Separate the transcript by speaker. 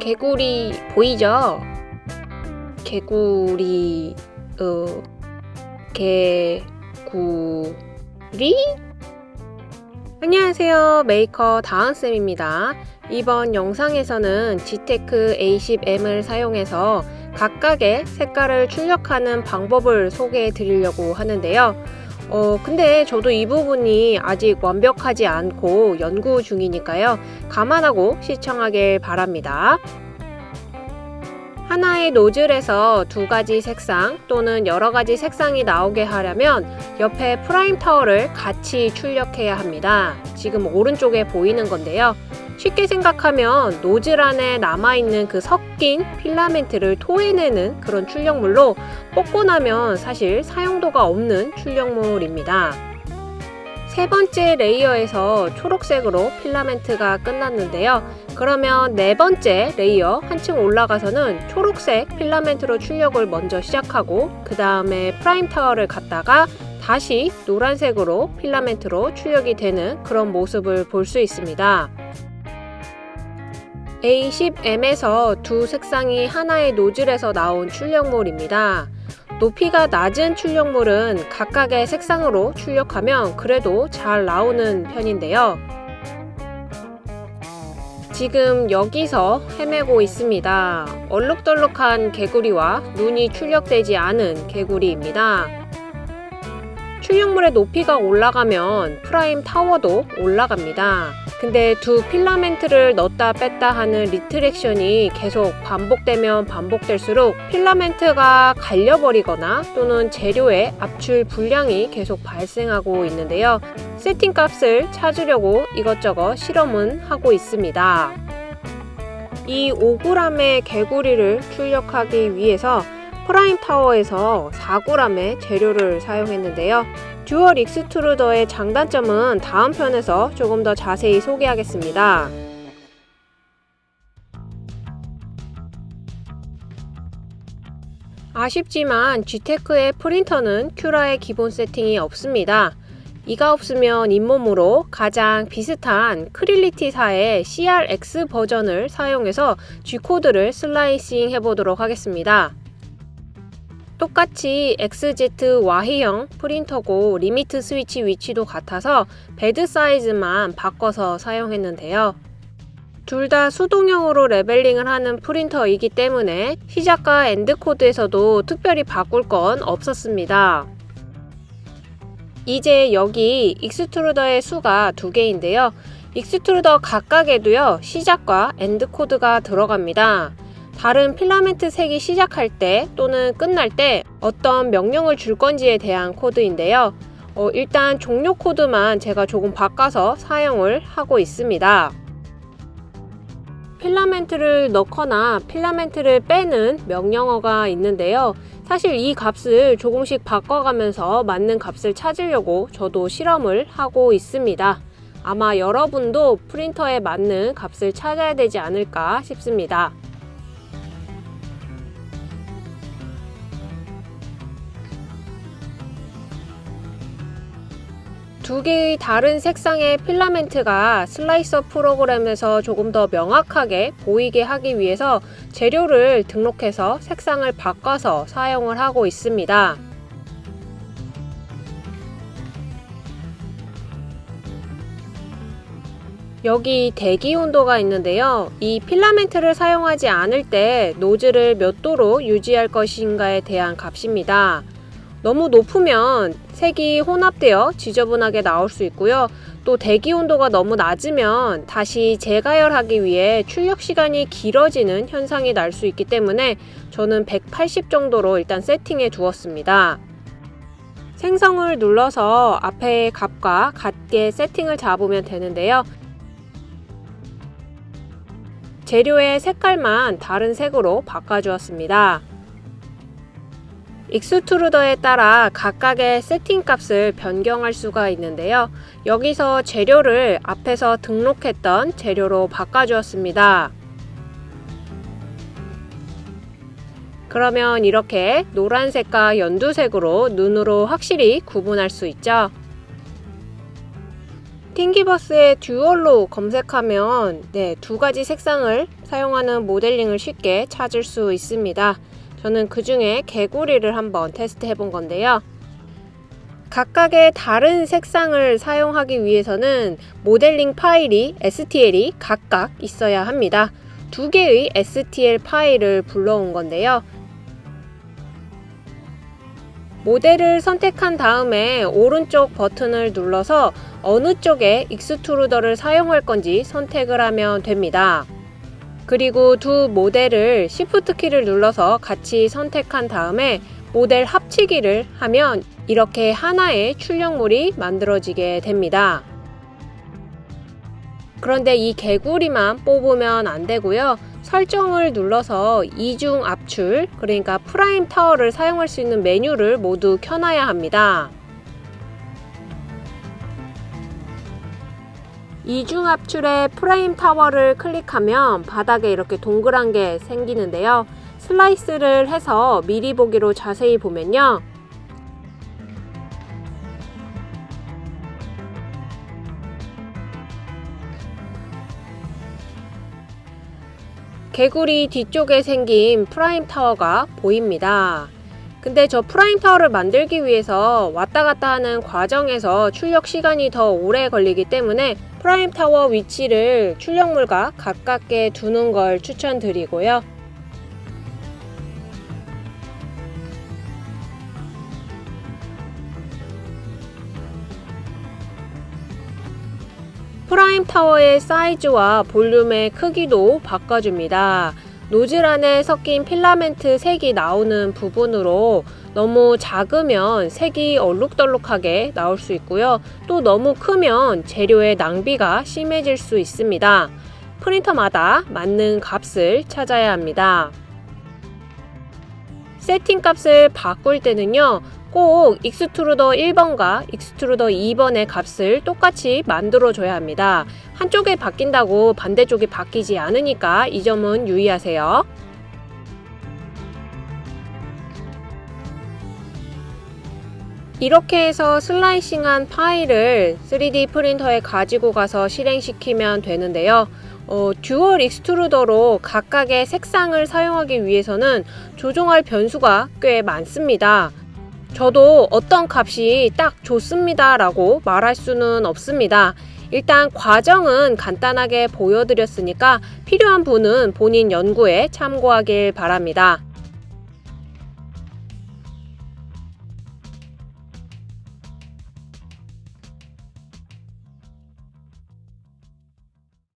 Speaker 1: 개구리 보이죠? 개구리 어 개구리? 안녕하세요. 메이커 다은쌤입니다. 이번 영상에서는 지테크 A10M을 사용해서 각각의 색깔을 출력하는 방법을 소개해 드리려고 하는데요 어, 근데 저도 이 부분이 아직 완벽하지 않고 연구 중이니까요. 감안하고 시청하길 바랍니다. 하나의 노즐에서 두 가지 색상 또는 여러 가지 색상이 나오게 하려면 옆에 prime tower를 같이 출력해야 합니다. 지금 오른쪽에 보이는 건데요. 쉽게 생각하면 노즐 안에 남아있는 그 섞인 필라멘트를 토해내는 그런 출력물로 뽑고 나면 사실 사용도가 없는 출력물입니다. 세 번째 layer에서 초록색으로 필라멘트가 끝났는데요. 그러면 네 번째 layer 한층 올라가서는 초록색 필라멘트로 출력을 먼저 시작하고 그 다음에 prime tower를 갖다가 다시 노란색으로 필라멘트로 출력이 되는 그런 모습을 볼 수 있습니다. A10M에서 두 색상이 하나의 노즐에서 나온 출력물입니다. 높이가 낮은 출력물은 각각의 색상으로 출력하면 그래도 잘 나오는 편인데요. 지금 여기서 헤매고 있습니다. 얼룩덜룩한 개구리와 눈이 출력되지 않은 개구리입니다. 출력물의 높이가 올라가면 prime tower도 올라갑니다. 근데 두 필라멘트를 넣었다 뺐다 하는 retraction이 계속 반복되면 반복될수록 필라멘트가 갈려버리거나 또는 재료의 압출 불량이 계속 발생하고 있는데요. 세팅 값을 찾으려고 이것저것 실험은 하고 있습니다. 이 5g의 개구리를 출력하기 위해서 prime tower에서 4g의 재료를 사용했는데요. dual extruder의 장단점은 다음 편에서 조금 더 자세히 소개하겠습니다. 아쉽지만 Geeetech의 프린터는 Cura의 기본 세팅이 없습니다. 이가 없으면 잇몸으로 가장 비슷한 Creality사의 CRX 버전을 사용해서 G코드를 slicing 해보도록 하겠습니다. 똑같이 XZ Y형 프린터고 limit switch 위치도 같아서 bed 사이즈만 바꿔서 사용했는데요. 둘 다 수동형으로 leveling을 하는 프린터이기 때문에 시작과 end 코드에서도 특별히 바꿀 건 없었습니다. 이제 여기 extruder의 수가 두 개인데요. extruder 각각에도요 시작과 end 코드가 들어갑니다. 다른 필라멘트 색이 시작할 때 또는 끝날 때 어떤 명령을 줄 건지에 대한 코드인데요. 어, 일단 종료 코드만 제가 조금 바꿔서 사용을 하고 있습니다. 필라멘트를 넣거나 필라멘트를 빼는 명령어가 있는데요. 사실 이 값을 조금씩 바꿔가면서 맞는 값을 찾으려고 저도 실험을 하고 있습니다. 아마 여러분도 프린터에 맞는 값을 찾아야 되지 않을까 싶습니다. 두 개의 다른 색상의 필라멘트가 슬라이서 프로그램에서 조금 더 명확하게 보이게 하기 위해서 재료를 등록해서 색상을 바꿔서 사용을 하고 있습니다. 여기 대기 온도가 있는데요. 이 필라멘트를 사용하지 않을 때 노즐을 몇 도로 유지할 것인가에 대한 값입니다. 너무 높으면 색이 혼합되어 지저분하게 나올 수 있고요. 또 대기 온도가 너무 낮으면 다시 재가열하기 위해 출력 시간이 길어지는 현상이 날 수 있기 때문에 저는 180 정도로 일단 세팅해 두었습니다. 생성을 눌러서 앞에 값과 같게 세팅을 잡으면 되는데요. 재료의 색깔만 다른 색으로 바꿔주었습니다. 익스트루더에 따라 각각의 세팅 값을 변경할 수가 있는데요. 여기서 재료를 앞에서 등록했던 재료로 바꿔주었습니다. 그러면 이렇게 노란색과 연두색으로 눈으로 확실히 구분할 수 있죠. 팅기버스의 듀얼로 검색하면 네, 두 가지 색상을 사용하는 모델링을 쉽게 찾을 수 있습니다. 저는 그 중에 개구리를 한번 테스트 해 본 건데요. 각각의 다른 색상을 사용하기 위해서는 모델링 파일이 STL이 각각 있어야 합니다. 두 개의 STL 파일을 불러온 건데요. 모델을 선택한 다음에 오른쪽 버튼을 눌러서 어느 쪽에 extruder를 사용할 건지 선택을 하면 됩니다. 그리고 두 모델을 Shift 키를 눌러서 같이 선택한 다음에 모델 합치기를 하면 이렇게 하나의 출력물이 만들어지게 됩니다. 그런데 이 개구리만 뽑으면 안 되고요. 설정을 눌러서 이중 압출, 그러니까 prime tower를 사용할 수 있는 메뉴를 모두 켜놔야 합니다. 이중 압출의 prime tower를 클릭하면 바닥에 이렇게 동그란 게 생기는데요. slice를 해서 미리 보기로 자세히 보면요. 개구리 뒤쪽에 생긴 prime tower가 보입니다. 근데 저 prime tower를 만들기 위해서 왔다 갔다 하는 과정에서 출력 시간이 더 오래 걸리기 때문에 prime tower 위치를 출력물과 가깝게 두는 걸 추천드리고요. prime tower의 사이즈와 볼륨의 크기도 바꿔줍니다. 노즐 안에 섞인 필라멘트 색이 나오는 부분으로 너무 작으면 색이 얼룩덜룩하게 나올 수 있고요. 또 너무 크면 재료의 낭비가 심해질 수 있습니다. 프린터마다 맞는 값을 찾아야 합니다. 세팅 값을 바꿀 때는요. 꼭 extruder 1번과 extruder 2번의 값을 똑같이 만들어 줘야 합니다. 한쪽에 바뀐다고 반대쪽이 바뀌지 않으니까 이 점은 유의하세요. 이렇게 해서 slicing한 파일을 3D 프린터에 가지고 가서 실행시키면 되는데요. 어, dual extruder로 각각의 색상을 사용하기 위해서는 조종할 변수가 꽤 많습니다. 저도 어떤 값이 딱 좋습니다 라고 말할 수는 없습니다. 일단 과정은 간단하게 보여드렸으니까 필요한 분은 본인 연구에 참고하길 바랍니다.